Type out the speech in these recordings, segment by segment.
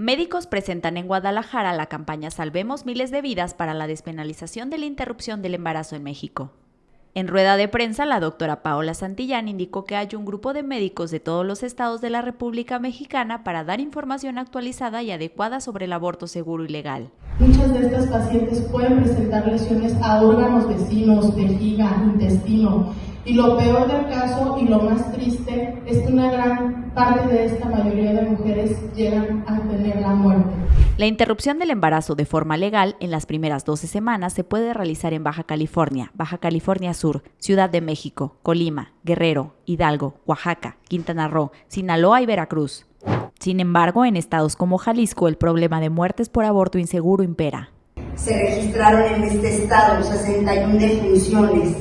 Médicos presentan en Guadalajara la campaña Salvemos miles de vidas para la despenalización de la interrupción del embarazo en México. En rueda de prensa, la doctora Paola Santillán indicó que hay un grupo de médicos de todos los estados de la República Mexicana para dar información actualizada y adecuada sobre el aborto seguro y legal. Muchas de estas pacientes pueden presentar lesiones a órganos vecinos, vejiga, intestino, y lo peor del caso y lo más triste es que una gran parte de esta mayoría de mujeres llegan a tener la muerte. La interrupción del embarazo de forma legal en las primeras 12 semanas se puede realizar en Baja California, Baja California Sur, Ciudad de México, Colima, Guerrero, Hidalgo, Oaxaca, Quintana Roo, Sinaloa y Veracruz. Sin embargo, en estados como Jalisco el problema de muertes por aborto inseguro impera. Se registraron en este estado 61 defunciones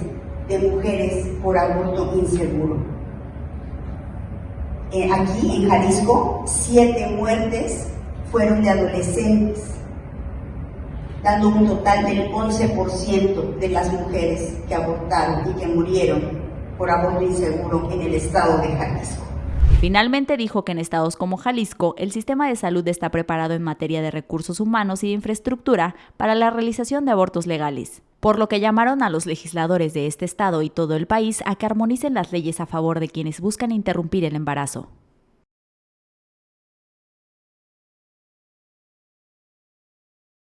de mujeres por aborto inseguro. Eh, aquí en Jalisco, siete muertes fueron de adolescentes, dando un total del 11% de las mujeres que abortaron y que murieron por aborto inseguro en el estado de Jalisco. Finalmente dijo que en estados como Jalisco el sistema de salud está preparado en materia de recursos humanos y de infraestructura para la realización de abortos legales por lo que llamaron a los legisladores de este estado y todo el país a que armonicen las leyes a favor de quienes buscan interrumpir el embarazo.